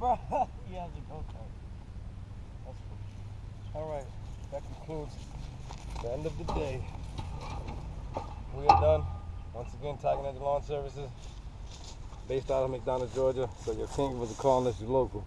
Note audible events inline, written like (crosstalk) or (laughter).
bro. (laughs) he has a go kart. That's cool. All right, that concludes the end of the day. We are done. Once again, Tiger Ninja Lawn Services, based out of McDonough, Georgia. So your king was calling us, you local.